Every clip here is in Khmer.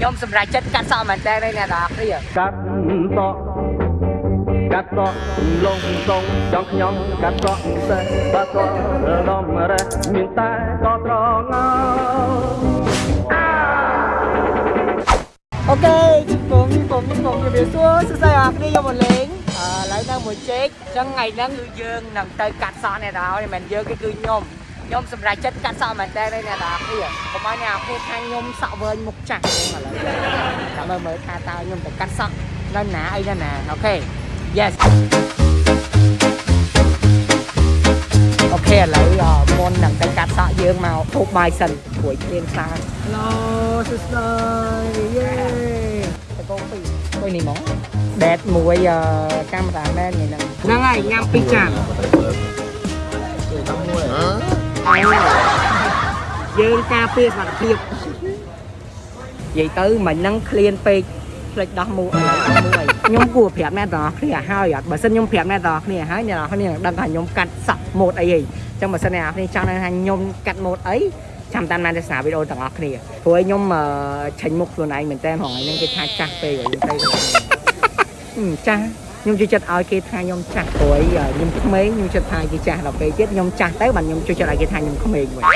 ខ្ញុំសម្រេចចិត្តកាត់សក់មែនតើអ្នកនរគ្នាកាត់សក់កាត់សក់លងសងចង់ខ្ញុំកាត់សក់សេះបាសក់រលំរេះមានតែកត្រងោអូខេខ្ញុំខ្ញុំខ្ញុំជំរាបសួរសួស្តីអ្នកគ្នាខ្ញុំមកលេងអឺឡើយនៅមួយជែកអញ្ចឹងថ្ងៃហ្នឹងគឺយើងនឹងទៅកាត់សក់អ្នកនរហើយមិនយើងគេគឺខ្ញុំ ខ្ញុំសម្រេចចិត្តកាត់សក់មែនតើអ្នកនរគ្នាកុំឲ្យអ្នកគ្នាថាខ្ញុំសក់វែងមុខចាស់ហ្នឹងឥឡូវចាំមើលមើលថាតើខ្ញុំទៅកាត់សក់នៅណាអីនៅណាអូខេ yes អូខេឥឡូវអមុននឹងទៅកាត់សក់យើងមកធូបបាយសិនព្រួយភ្លៀងខ្លាំងហេឡូសួស្តីយេទៅកោពីអុយនេះហ្មងដេតមួយអឺកាមេរ៉ាមែននេះហ្នឹងហ្នឹងហើយញ៉ាំពីរចានអើយើ ងការពារសុខភាពនិយាយទៅមិញហ្នឹងឃ្លានពេកផ្លេចដោះមូអីដោះមូអីខ្ញុំគួរប្រាប់អ្នកទាំងអស់គ្នាហើយអត់បើសិនខ្ញុំប្រាប់អ្នកទាំងអស់គ្នាហើយអ្នកទាំងអស់គ្នានឹងដឹងថាខ្ញុំកាត់សក់ម៉ូតអីហីអញ្ចឹងបើសិនអ្នកទាំងអស់គ្នាចង់ដឹងថាខ្ញុំកាត់ម៉ូតអីចាំតាមដានទស្សនាវីដេអូទាំងអស់គ្នាព្រោះឲ្យខ្ញុំអឺឆេញមុខខ្លួនឯងមែនតើហងៃហ្នឹងគេថាចាស់ពេកហើយខ្ញុំទៅហឹមចាស់ ខ្ញុំជួយចិត្តឲ្យគេថាខ្ញុំចាស់ព្រោះឲ្យខ្ញុំក្មេងខ្ញុំចិត្តថាគេចាស់ដល់ពេលទៀតខ្ញុំចាស់ទៅបានខ្ញុំជួយចិត្តឲ្យគេថាខ្ញុំក្មេងវិញអ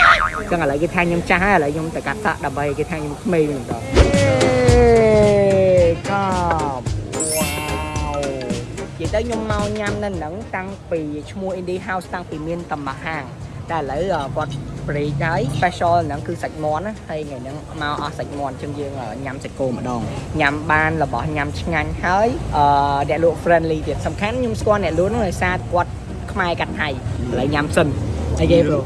ញ្ចឹងឥឡូវគេថាខ្ញុំចាស់ហើយឥឡូវខ្ញុំទៅកាត់សក់ដើម្បីគេថាខ្ញុំក្មេងវិញដល់កប់វ៉ាវនិយាយទៅខ្ញុំមកញ៉ាំនៅហ្នឹងតាំងពីឈ្មោះ Indie House តាំងពីមានតំមួយហាងតែឥឡូវគាត់ break ហើយ special ហ្នឹងគឺសាច់មាន់ណាហើយថ្ងៃហ្នឹងមកអស់សាច់មាន់អញ្ចឹងយើងញ៉ាំសាច់គោម្ដងញ៉ាំបានរបស់ញ៉ាំឆ្ងាញ់ហើយអឺអ្នកលក់ friendly ទៀតសំខាន់ខ្ញុំស្គាល់អ្នកលក់ហ្នឹងដោយសារគាត់ខ្មែរកាត់ថៃឥឡូវញ៉ាំសិនអីគេ bro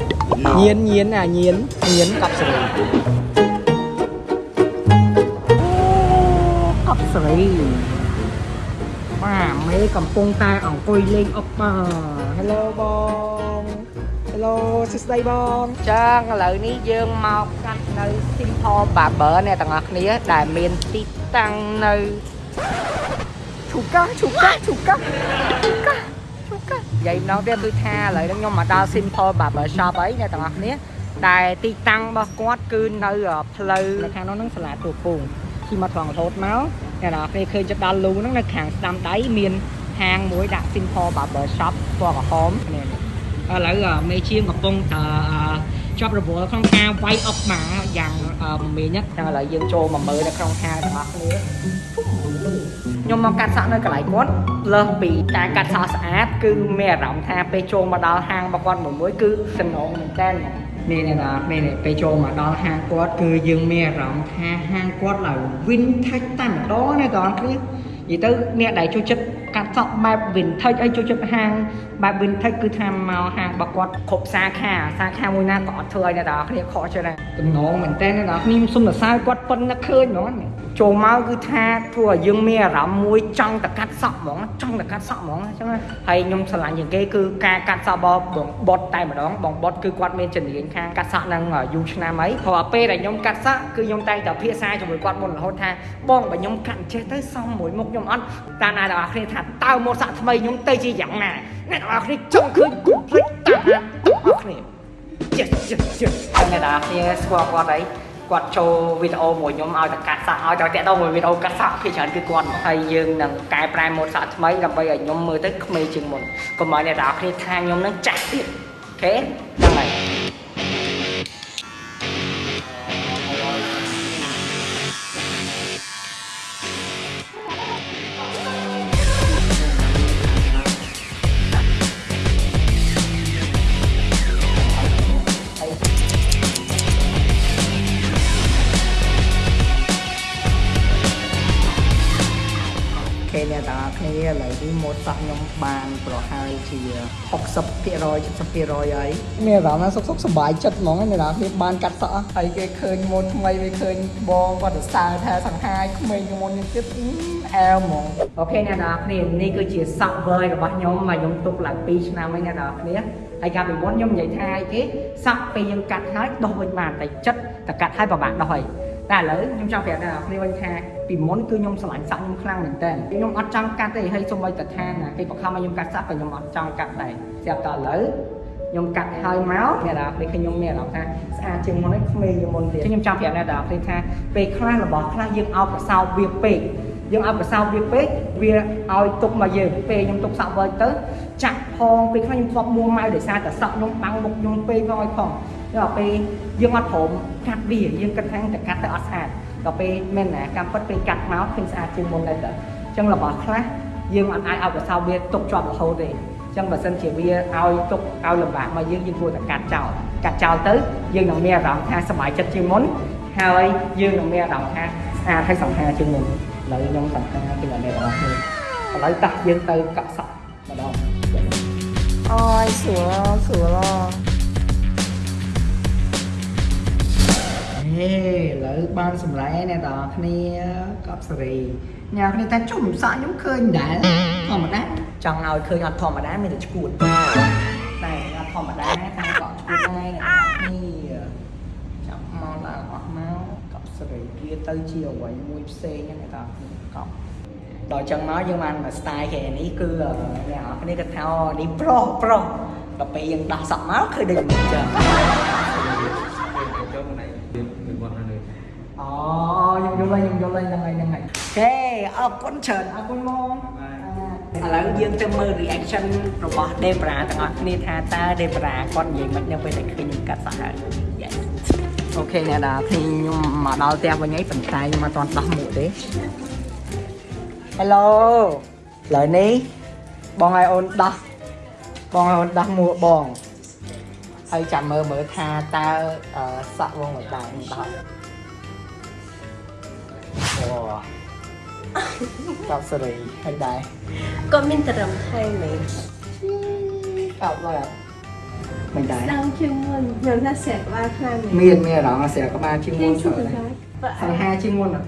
ញៀនញៀនអាញៀនញៀនកប់សេរីអូកប់សេរីបាទមេកំពុងតែអង្គុយលេងអុកបាទ Hello បង Hello សួស្តីបងចាឥឡូវនេះយើងមកកាត់នៅ Simple Barber អ្នកទាំងអស់គ្នាដែលមានទីតាំងនៅឈូកាឈូកាឈូកាឈូកាឈូកានិយាយម្ដងទៀតគឺថាឥឡូវនេះខ្ញុំមកដល់ Simple Barber Shop អីអ្នកទាំងអស់គ្នាដែលទីតាំងរបស់គាត់គឺនៅផ្លូវនៅខាងនោះហ្នឹងសាលាទូពងជិះមកត្រង់រហូតមកអ្នកទាំងអស់គ្នាឃើញចិត្តដល់លូហ្នឹងនៅខាងស្ដាំដៃមានហាងមួយដាក់ Simple Barber Shop ពណ៌ក្រហមនេះ ឥឡូវមេជាងកំពុងតែជាប់រវល់ក្នុងការវាយអុកម៉ាយ៉ាងមមាញឹកចឹងឥឡូវយើងចូលមកមើលនៅក្នុងហាងទាំងអស់គ្នាខ្ញុំមកកាត់សក់នៅកន្លែងគាត់លើសពីការកាត់សក់ស្អាតគឺមានអារម្មណ៍ថាពេលចូលមកដល់ហាងរបស់គាត់មួយមួយគឺសំណងមែនតើនេះនេះណានេះពេលចូលមកដល់ហាងគាត់គឺយើងមានអារម្មណ៍ថាហាងគាត់ឡើង vintage តែម្ដងណាបងប្អូននិយាយទៅអ្នកដែលចូលចិត្ត កាត់សក់បែប vintage អីចូលចិត្តហាងបែប vintage គឺថាមកហាងរបស់គាត់គ្រប់សាខាសាខាមួយណាក៏អត់ធ្វើឲ្យអ្នកទាំងអស់គ្នាខកចិត្តដែរទំនងមែនតើអ្នកទាំងអស់គ្នាខ្ញុំសុំសរសើរគាត់ប៉ុណ្ណាឃើញហ្មងចូលមកគឺថាធ្វើឲ្យយើងមានអារម្មណ៍មួយចង់តែកាត់សក់ហ្មងចង់តែកាត់សក់ហ្មងអញ្ចឹងហើយខ្ញុំឆ្លាញ់ជាងគេគឺការកាត់សក់របស់បងបុតតែម្ដងបងបុតគឺគាត់មានជំនាញខាងកាត់សក់នឹងយូរឆ្នាំអីព្រោះពេលដែលខ្ញុំកាត់សក់គឺខ្ញុំតែងតែភាសាជាមួយគាត់មុនរហូតថាបងបើខ្ញុំកាត់ចេះទៅសមមួយមុខខ្ញុំអត់តាមណាទាំងអស់គ្នាថាតើម៉ូតសក់ថ្មីខ្ញុំទៅជាយ៉ាងណាអ្នកទាំងអស់គ្នាចង់ឃើញគូភ្លេចតាមណាទាំងអស់គ្នា yes yes yes អ្នកទាំងអស់គ្នាស្គាល់គាត់អីគាត់ចូលវីដេអូមួយខ្ញុំឲ្យតែកាត់សក់ឲ្យតែតាក់ទងមួយវីដេអូកាត់សក់ភាគច្រើនគឺគាត់ហើយយើងនឹងកែប្រែម៉ូតសក់ថ្មីដើម្បីឲ្យខ្ញុំមើលទៅក្មេងជាងមុនកុំឲ្យអ្នកទាំងអស់គ្នាថាខ្ញុំនឹងចាស់ទៀតអូខេ អ្នកទាំងអស់គ្នាឥឡូវនេះម៉ូតសក់ខ្ញុំបានប្រហែលជា60% 70%ហើយមានអារម្មណ៍ថាសុខសុខសប្បាយចិត្តហ្មងអ្នកទាំងអស់គ្នាបានកាត់សក់ហើយគេឃើញម៉ូតថ្មីវាឃើញបងគាត់ទៅសើថាសង្ហាយក្មេងជាងមុននេះទៀតអែវហ្មងអូខេអ្នកទាំងអស់គ្នានេះគឺជាសក់វើយរបស់ខ្ញុំមកខ្ញុំទុកឡើង2ឆ្នាំហើយអ្នកទាំងអស់គ្នាហើយកាលពីមុនខ្ញុំនិយាយថាអីគេសក់ពេលយើងកាត់ហើយដោះវិញបានតែចិត្តតែកាត់ហើយប្រហែលដោះហើយ តែឥឡូវខ្ញុំចង់ប្រាប់អ្នកនរគ្នាវិញថាពីមុនគឺខ្ញុំស្រឡាញ់សក់ខ្ញុំខ្លាំងមែនតើខ្ញុំអត់ចង់កាត់ទេហើយសូម្បីតែថាណាគេបង្ខំឲ្យខ្ញុំកាត់សក់ក៏ខ្ញុំអត់ចង់កាត់ដែរស្រាប់តែឥឡូវខ្ញុំកាត់ហើយមកអ្នកនរពេលខ្ញុំមានអារម្មណ៍ថាស្អាតជាងមុននេះក្មេងជាងមុនទៀតខ្ញុំចង់ប្រាប់អ្នកនរពេលថាពេលខ្លះរបស់ខ្លះយើងអោបកសោបវាពេកយើងអោបកសោបវាពេកវាឲ្យទុកមកយើងពេលខ្ញុំទុកសក់វិលទៅចាក់ផងពេលខ្លះខ្ញុំធ្លាប់មួម៉ៅដោយសារតែសក់ខ្ញុំបាំងមុខខ្ញុំពេកផងឲ្យផង ដល់ពេលយើងអត់ព្រមកាត់វាយើងគិតថាតែកាត់ទៅអត់ស្អាតដល់ពេលមែនណាកម្មពិតពេលកាត់មកឃើញស្អាតជាងមុនដែរតើអញ្ចឹងរបស់ខ្លះយើងអត់អាចអោបកសោបវាទុកជាប់រហូតទេចឹងបើសិនជាវាឲ្យទុកឲ្យលំបាកមកយើងយើងគួរតែកាត់ចោលកាត់ចោលទៅយើងនឹងមានអារម្មណ៍ថាសប្បាយចិត្តជាងមុនហើយយើងនឹងមានអារម្មណ៍ថាស្អាតហើយសំខាន់ជាងមុនឥឡូវខ្ញុំសំខាន់ពីអ្នកទាំងអស់គ្នាឥឡូវតោះយើងទៅកក់សក់ម្ដងអូយស្រួលស្រួល ឥឡូវបានសម្រែអ្នកទាំងអស់គ្នាកប់សេរីអ្នកគ្នាថាជុំសក់ខ្ញុំឃើញដែរធម្មតាចង់ឲ្យឃើញអត់ធម្មតាមានតែឈួតតែអត់ធម្មតាតាំងកក់ឈួតដែរអ្នកទាំងអស់គ្នាចាប់មកឡើងអស់មកកប់សេរីវាទៅជាអ្វីមួយផ្សេងហ្នឹងអ្នកទាំងអស់គ្នាកប់ដល់ចឹងមកយើងបានមក style គេនេះគឺអ្នកទាំងអស់គ្នាគាត់ថាអូនេះប្រុសប្រុសដល់ពេលយើងដោះសក់មកឃើញដូចមិនចឹង ចូលមកនេះវាវាគាត់នៅ អូខ្ញុំយល់ហើយខ្ញុំយល់ហើយហ្នឹងហើយហ្នឹងហើយអូខេអរគុណច្រើនអរគុណមកឥឡូវយើងទៅមើល reaction របស់ Debra ទាំងអស់គ្នាថាតើ Debra គាត់និយាយមិននៅពេលដែលឃើញខ្ញុំកាត់សក់ហើយ Yes អូខេអ្នកដាខ្ញុំមកដល់ផ្ទះវិញហើយប៉ុន្តែខ្ញុំមិនទាន់ដោះមួកទេ Hello ឥឡូវនេះបងឲ្យអូនដោះបងឲ្យអូនដោះមួកបងហើយចាំមើលមើលថាតើអឺសក់វងមិនដែរខ្ញុំដោះ កប់សេរីហើយដែរក៏មានត្រឹមថៃមែនកប់ឡើយមិនដែរស្ដាំជាងមុនខ្ញុំថាស្រែកក្បាលខ្លាំងមែនមានមានអារម្មណ៍ស្រាក្បាលជាងមុនជួច្រើននដែរបើសង្ហាជាងមុនអត់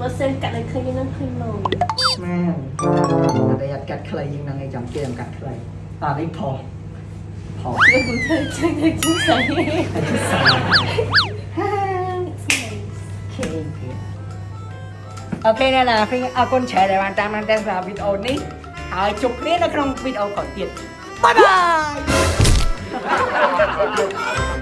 បើសិនកាត់ឲ្យឃើញនឹងឃើញមកមែនតែអត់កាត់ខ្លីជាងហ្នឹងឯងចាំគេចាំកាត់ខ្លីតោះនេះផុសផុសខ្ញុំធ្វើចឹងទៅជិះស្អី អូខេអ្នកណាខ្ញុំអរគុណច្រើនដែលបានតាមដានតែសម្រាប់វីដេអូនេះហើយជួបគ្នានៅក្នុងវីដេអូក្រោយទៀតបាយបាយ